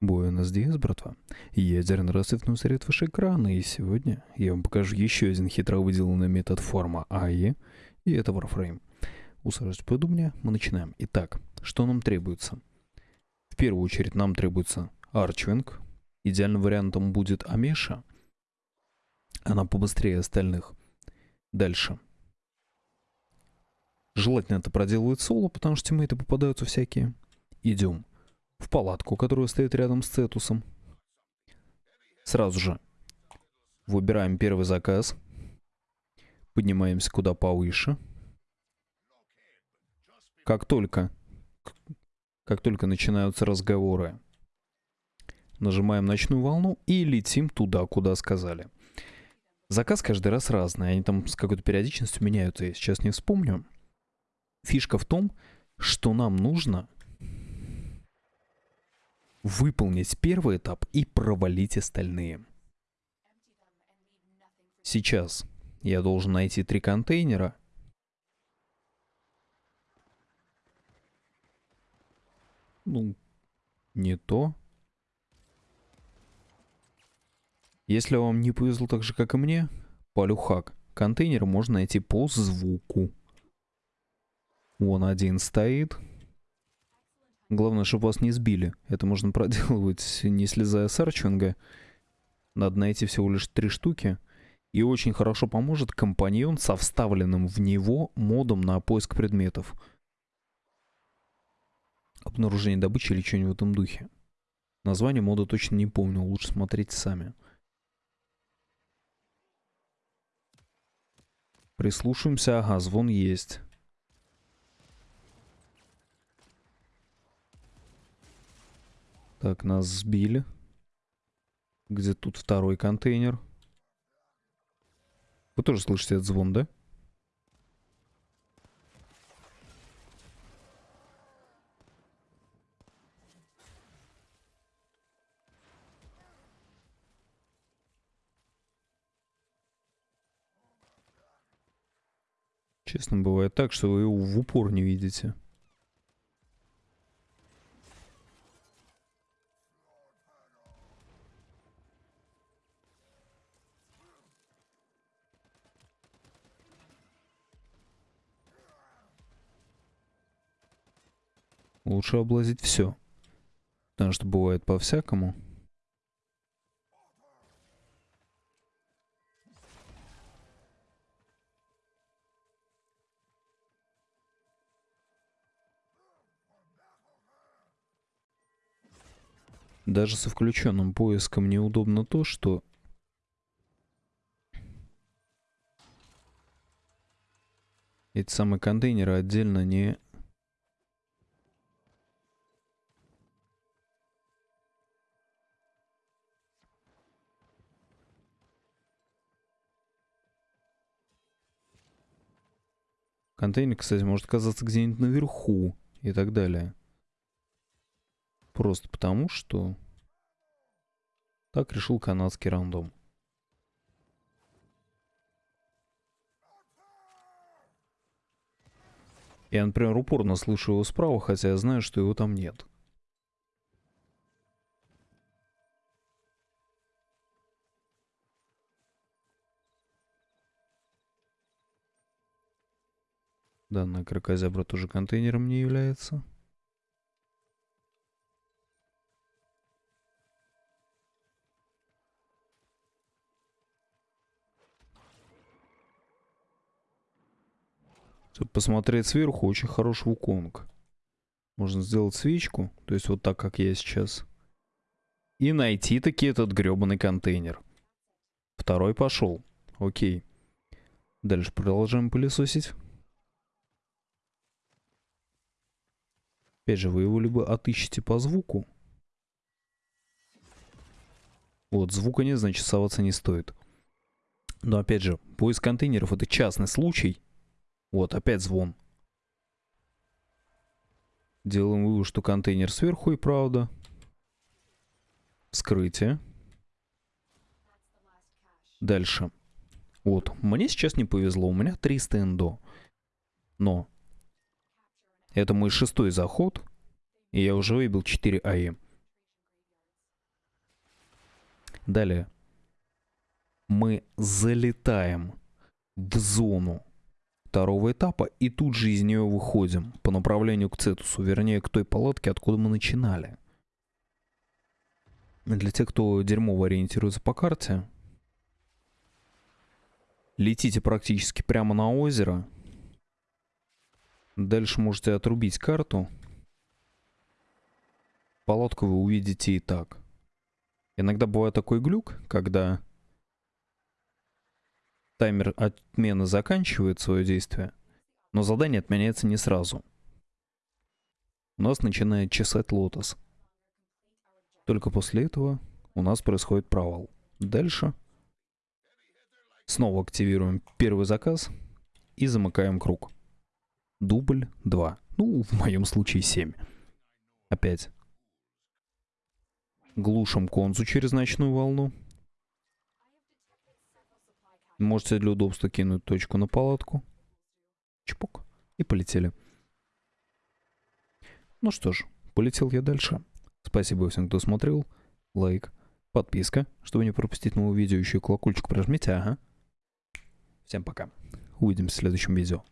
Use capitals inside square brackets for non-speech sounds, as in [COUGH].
Буэнос Диас, братва. Ядерный рассвет усрет ваши экраны, и сегодня я вам покажу еще один хитро выделанный метод форма АИ, и это Warframe. Усаживайтесь поудобнее, мы начинаем. Итак, что нам требуется? В первую очередь нам требуется арчвинг. Идеальным вариантом будет Амеша. Она побыстрее остальных. Дальше. Желательно это проделывать соло, потому что тиммейты попадаются всякие. Идем в палатку, которая стоит рядом с Цетусом. Сразу же выбираем первый заказ. Поднимаемся куда повыше. Как только, как только начинаются разговоры, нажимаем ночную волну и летим туда, куда сказали. Заказ каждый раз разный, они там с какой-то периодичностью меняются, я сейчас не вспомню. Фишка в том, что нам нужно выполнить первый этап и провалить остальные. Сейчас я должен найти три контейнера. Ну, не то. Если вам не повезло так же, как и мне, полюхак. Контейнер можно найти по звуку. Вон один стоит. Главное, чтобы вас не сбили. Это можно [LAUGHS] проделывать, не слезая с арчинга. Надо найти всего лишь три штуки. И очень хорошо поможет компаньон со вставленным в него модом на поиск предметов. Обнаружение добычи или что-нибудь в этом духе. Название мода точно не помню, лучше смотрите сами. Прислушаемся, ага, звон есть. Так, нас сбили. Где тут второй контейнер? Вы тоже слышите этот звон, да? Честно, бывает так, что вы его в упор не видите. Лучше облазить все. Потому что бывает по-всякому. Даже со включенным поиском неудобно то, что эти самые контейнеры отдельно не Контейнер, кстати, может оказаться где-нибудь наверху и так далее. Просто потому, что так решил канадский рандом. Я, например, упорно слышу его справа, хотя я знаю, что его там нет. Данная кракозябра тоже контейнером не является. Чтобы посмотреть сверху, очень хороший вуконг. Можно сделать свечку, то есть вот так, как я сейчас. И найти таки этот гребаный контейнер. Второй пошел. Окей. Дальше продолжаем пылесосить. Опять же, вы его либо отыщете по звуку. Вот, звука нет, значит соваться не стоит. Но опять же, поиск контейнеров это частный случай. Вот, опять звон. Делаем вывод, что контейнер сверху и правда. Вскрытие. Дальше. Вот, мне сейчас не повезло, у меня 300 эндо. Но это мой шестой заход. И я уже выбил 4 АИ. Далее. Мы залетаем в зону второго этапа и тут же из нее выходим по направлению к Цетусу, вернее к той палатке, откуда мы начинали. Для тех, кто дерьмово ориентируется по карте, летите практически прямо на озеро. Дальше можете отрубить карту. Палатку вы увидите и так. Иногда бывает такой глюк, когда таймер отмены заканчивает свое действие, но задание отменяется не сразу. У нас начинает чесать лотос. Только после этого у нас происходит провал. Дальше снова активируем первый заказ и замыкаем круг. Дубль 2. Ну, в моем случае 7. Опять. Глушим конзу через ночную волну. Можете для удобства кинуть точку на палатку. Чпок. И полетели. Ну что ж, полетел я дальше. Спасибо всем, кто смотрел. Лайк, подписка, чтобы не пропустить новые видео. Еще и колокольчик прожмите, ага. Всем пока. Увидимся в следующем видео.